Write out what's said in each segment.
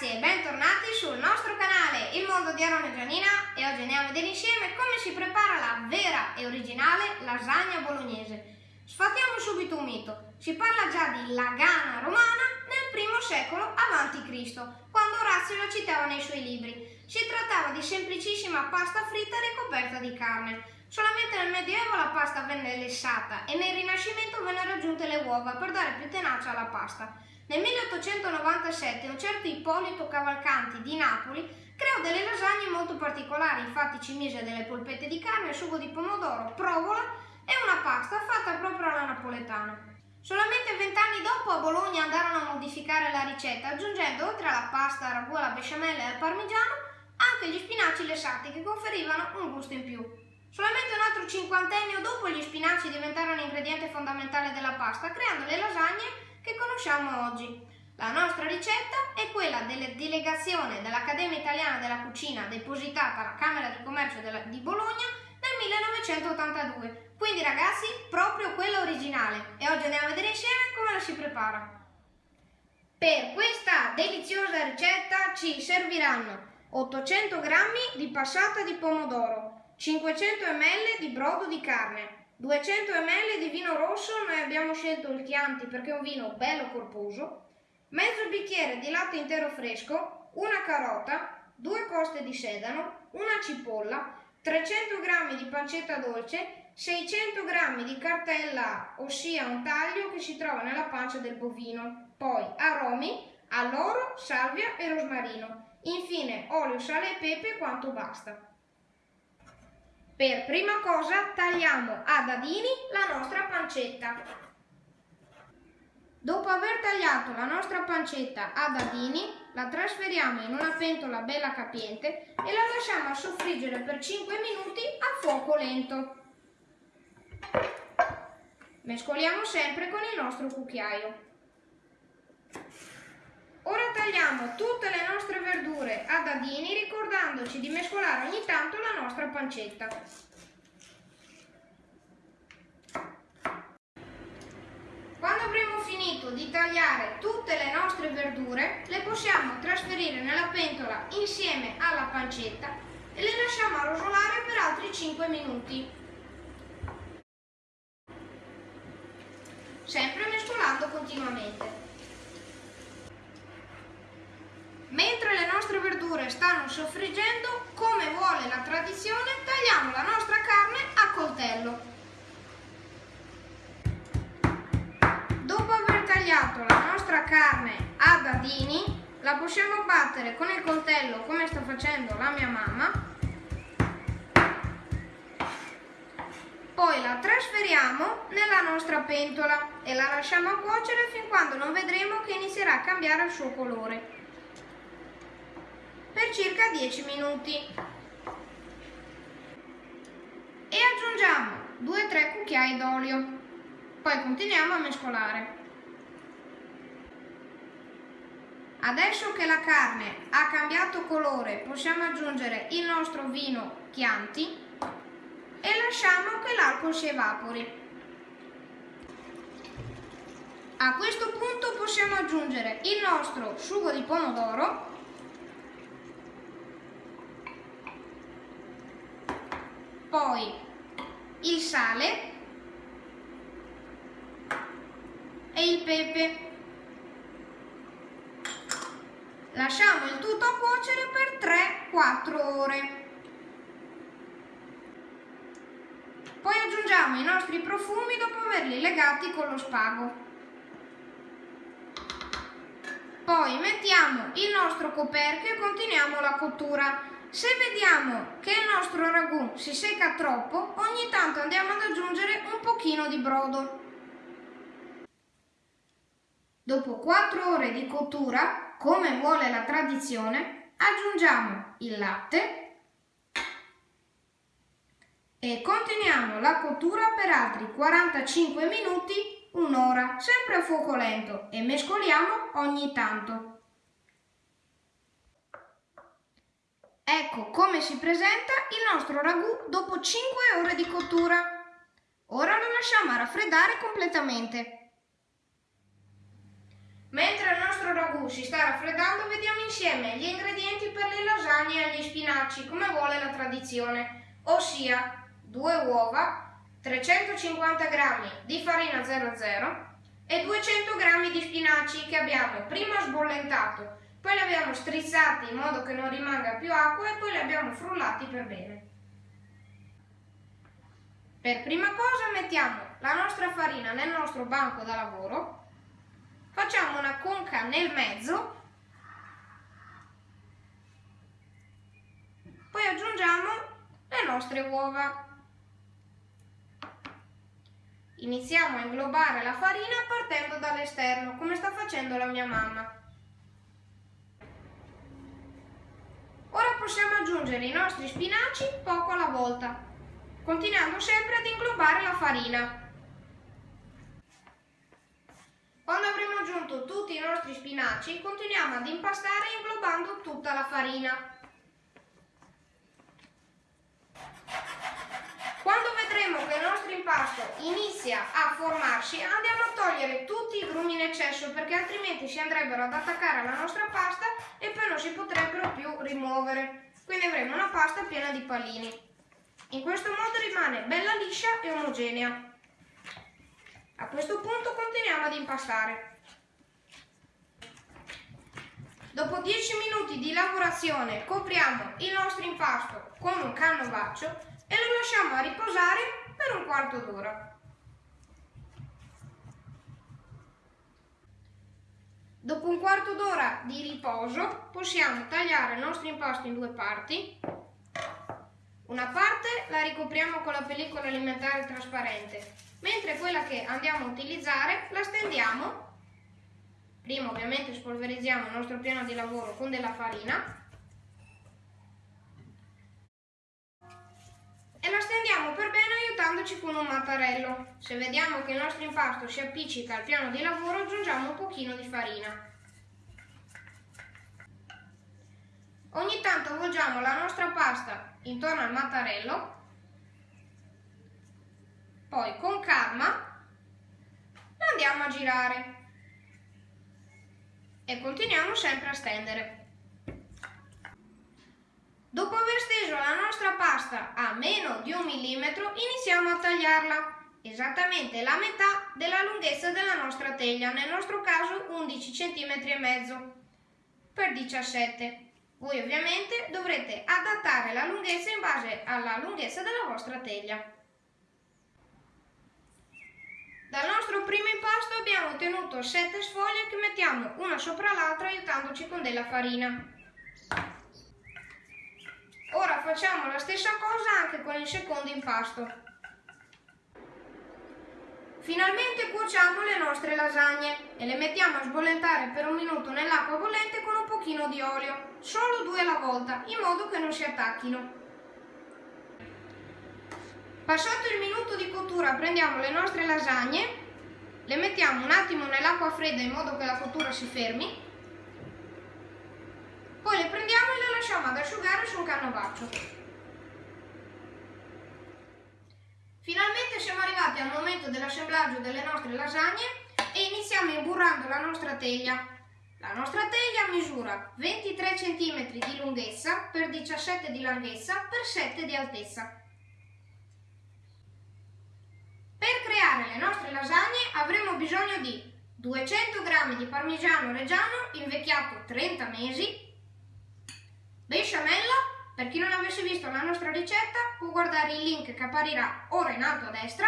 ragazzi e bentornati sul nostro canale Il Mondo di Aaron e Gianina e oggi andiamo a vedere insieme come si prepara la vera e originale lasagna bolognese. Sfatiamo subito un mito, si parla già di lagana romana nel I secolo a.C., quando Orazio la citava nei suoi libri. Si trattava di semplicissima pasta fritta ricoperta di carne. Solamente nel Medioevo la pasta venne lessata e nel Rinascimento vennero aggiunte le uova per dare più tenacia alla pasta. Nel 1897 un certo Ippolito Cavalcanti di Napoli creò delle lasagne molto particolari, infatti ci mise delle polpette di carne, sugo di pomodoro, provola e una pasta fatta proprio alla napoletana. Solamente vent'anni dopo a Bologna andarono a modificare la ricetta, aggiungendo oltre alla pasta, ragù alla besciamella e al parmigiano anche gli spinaci lessati che conferivano un gusto in più. Solamente un altro cinquantennio dopo gli spinaci diventarono ingrediente fondamentale della pasta, creando le lasagne che conosciamo oggi. La nostra ricetta è quella della delegazione dell'Accademia Italiana della Cucina depositata alla Camera di Commercio di Bologna nel 1982. Quindi ragazzi, proprio quella originale. E oggi andiamo a vedere insieme come la si prepara. Per questa deliziosa ricetta ci serviranno 800 g di passata di pomodoro, 500 ml di brodo di carne, 200 ml di vino rosso, noi abbiamo scelto il Chianti perché è un vino bello corposo, mezzo bicchiere di latte intero fresco, una carota, due coste di sedano, una cipolla, 300 g di pancetta dolce, 600 g di cartella, ossia un taglio che si trova nella pancia del bovino, poi aromi, alloro, salvia e rosmarino, infine olio, sale e pepe quanto basta. Per prima cosa tagliamo a dadini la nostra pancetta. Dopo aver tagliato la nostra pancetta a dadini, la trasferiamo in una pentola bella capiente e la lasciamo soffriggere per 5 minuti a fuoco lento. Mescoliamo sempre con il nostro cucchiaio. Ora tagliamo tutte le nostre verdure a dadini ricordandoci di mescolare ogni tanto la nostra pancetta. Quando avremo finito di tagliare tutte le nostre verdure, le possiamo trasferire nella pentola insieme alla pancetta e le lasciamo arrosolare per altri 5 minuti. Sempre mescolando continuamente. Mentre le nostre verdure stanno soffriggendo, come vuole la tradizione, tagliamo la nostra carne a coltello. Dopo aver tagliato la nostra carne a dadini, la possiamo battere con il coltello come sta facendo la mia mamma. Poi la trasferiamo nella nostra pentola e la lasciamo cuocere fin quando non vedremo che inizierà a cambiare il suo colore per circa 10 minuti. E aggiungiamo 2-3 cucchiai d'olio. Poi continuiamo a mescolare. Adesso che la carne ha cambiato colore possiamo aggiungere il nostro vino Chianti e lasciamo che l'alcol si evapori. A questo punto possiamo aggiungere il nostro sugo di pomodoro poi il sale e il pepe. Lasciamo il tutto a cuocere per 3-4 ore. Poi aggiungiamo i nostri profumi dopo averli legati con lo spago. Poi mettiamo il nostro coperchio e continuiamo la cottura. Se vediamo che il nostro ragù si secca troppo, ogni tanto andiamo ad aggiungere un pochino di brodo. Dopo 4 ore di cottura, come vuole la tradizione, aggiungiamo il latte e continuiamo la cottura per altri 45 minuti, un'ora, sempre a fuoco lento e mescoliamo ogni tanto. Ecco come si presenta il nostro ragù dopo 5 ore di cottura. Ora lo lasciamo raffreddare completamente. Mentre il nostro ragù si sta raffreddando vediamo insieme gli ingredienti per le lasagne agli spinaci come vuole la tradizione, ossia 2 uova, 350 g di farina 00 e 200 g di spinaci che abbiamo prima sbollentato, poi li abbiamo strizzati in modo che non rimanga più acqua e poi li abbiamo frullati per bene. Per prima cosa mettiamo la nostra farina nel nostro banco da lavoro, facciamo una conca nel mezzo, poi aggiungiamo le nostre uova. Iniziamo a inglobare la farina partendo dall'esterno, come sta facendo la mia mamma. Ora possiamo aggiungere i nostri spinaci poco alla volta, continuando sempre ad inglobare la farina. Quando avremo aggiunto tutti i nostri spinaci, continuiamo ad impastare inglobando tutta la farina. Quando vedremo che il nostro impasto inizia a formarsi, andiamo a togliere tutti i grumi in eccesso perché altrimenti si andrebbero ad attaccare alla nostra pasta e poi non si potrebbero più rimuovere. Quindi avremo una pasta piena di pallini. In questo modo rimane bella liscia e omogenea. A questo punto continuiamo ad impastare. Dopo 10 minuti di lavorazione copriamo il nostro impasto con un canovaccio e lo lasciamo a riposare per un quarto d'ora. Dopo un quarto d'ora di riposo possiamo tagliare il nostro impasto in due parti una parte la ricopriamo con la pellicola alimentare trasparente, mentre quella che andiamo a utilizzare la stendiamo. Prima ovviamente spolverizziamo il nostro piano di lavoro con della farina e la stendiamo per bene aiutandoci con un mattarello. Se vediamo che il nostro impasto si appiccica al piano di lavoro aggiungiamo un pochino di farina. Ogni tanto avvolgiamo la nostra pasta intorno al mattarello, poi con calma la andiamo a girare e continuiamo sempre a stendere. Dopo aver steso la nostra pasta a meno di un millimetro iniziamo a tagliarla esattamente la metà della lunghezza della nostra teglia, nel nostro caso 11 cm e mezzo per 17 voi ovviamente dovrete adattare la lunghezza in base alla lunghezza della vostra teglia. Dal nostro primo impasto abbiamo ottenuto 7 sfoglie che mettiamo una sopra l'altra aiutandoci con della farina. Ora facciamo la stessa cosa anche con il secondo impasto. Finalmente cuociamo le nostre lasagne e le mettiamo a sbollentare per un minuto nell'acqua bollente con un pochino di olio, solo due alla volta, in modo che non si attacchino. Passato il minuto di cottura prendiamo le nostre lasagne, le mettiamo un attimo nell'acqua fredda in modo che la cottura si fermi, poi le prendiamo e le lasciamo ad asciugare su un canovaccio. Finalmente siamo arrivati al momento dell'assemblaggio delle nostre lasagne e iniziamo imburrando la nostra teglia. La nostra teglia misura 23 cm di lunghezza per 17 di larghezza per 7 di altezza. Per creare le nostre lasagne avremo bisogno di 200 g di parmigiano reggiano invecchiato 30 mesi, besciamella per chi non avesse visto la nostra ricetta può guardare il link che apparirà ora in alto a destra,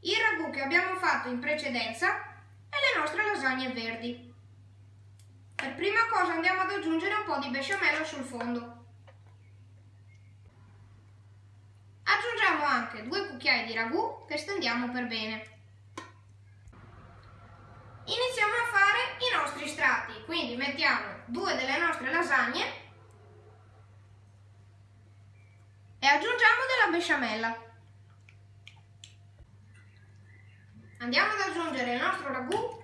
il ragù che abbiamo fatto in precedenza e le nostre lasagne verdi. Per prima cosa andiamo ad aggiungere un po' di besciamella sul fondo. Aggiungiamo anche due cucchiai di ragù che stendiamo per bene. Iniziamo a fare i nostri strati, quindi mettiamo due delle nostre lasagne e aggiungiamo della besciamella. Andiamo ad aggiungere il nostro ragù,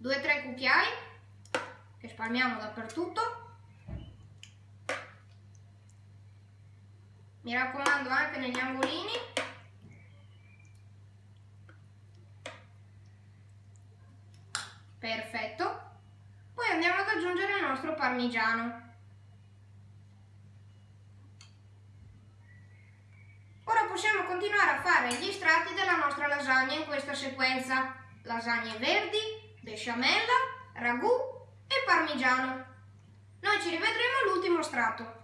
2-3 cucchiai che spalmiamo dappertutto. Mi raccomando anche negli angolini. Perfetto. Poi andiamo ad aggiungere il nostro parmigiano. Ora possiamo continuare a fare gli strati della nostra lasagna in questa sequenza. Lasagne verdi, besciamella, ragù e parmigiano. Noi ci rivedremo all'ultimo strato.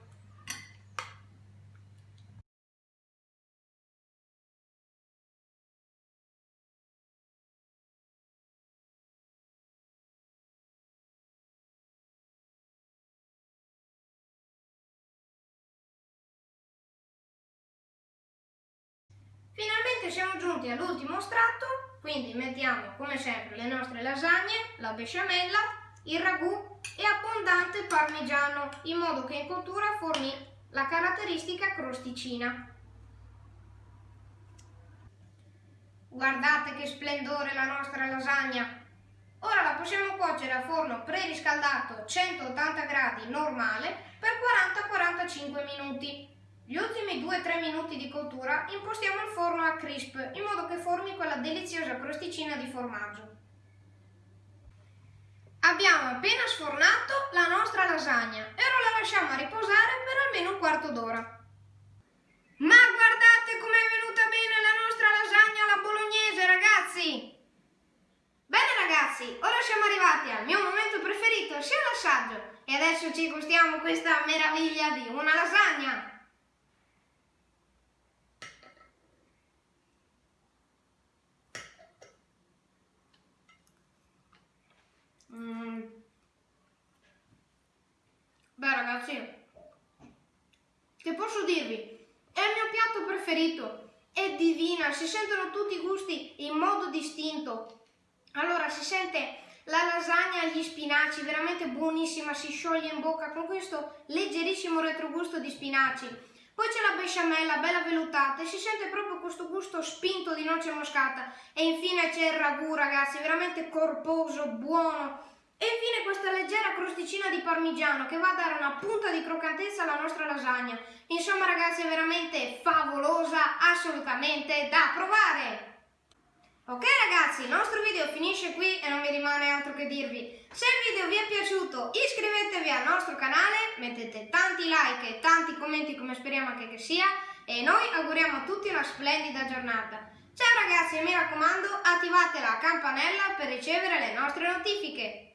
Finalmente siamo giunti all'ultimo strato, quindi mettiamo come sempre le nostre lasagne, la besciamella, il ragù e abbondante parmigiano, in modo che in cottura formi la caratteristica crosticina. Guardate che splendore la nostra lasagna! Ora la possiamo cuocere a forno preriscaldato 180 gradi normale per 40-45 minuti. Gli ultimi 2-3 minuti di cottura impostiamo il forno a crisp in modo che formi quella deliziosa crosticina di formaggio. Abbiamo appena sfornato la nostra lasagna e ora la lasciamo a riposare per almeno un quarto d'ora. Ma guardate com'è venuta bene la nostra lasagna alla bolognese ragazzi! Bene ragazzi, ora siamo arrivati al mio momento preferito, sia l'assaggio e adesso ci gustiamo questa meraviglia di una lasagna! Mm. Beh ragazzi, che posso dirvi? È il mio piatto preferito, è divina, si sentono tutti i gusti in modo distinto. Allora si sente la lasagna agli spinaci, veramente buonissima, si scioglie in bocca con questo leggerissimo retrogusto di spinaci. Poi c'è la besciamella, bella vellutata e si sente proprio questo gusto spinto di noce moscata. E infine c'è il ragù, ragazzi, veramente corposo, buono. E infine questa leggera crosticina di parmigiano che va a dare una punta di croccantezza alla nostra lasagna. Insomma ragazzi è veramente favolosa, assolutamente da provare! Ok ragazzi, il nostro video finisce qui e non mi rimane altro che dirvi. Se il video vi è piaciuto iscrivetevi al nostro canale, mettete tanti like e tanti commenti come speriamo anche che sia e noi auguriamo a tutti una splendida giornata. Ciao ragazzi e mi raccomando attivate la campanella per ricevere le nostre notifiche.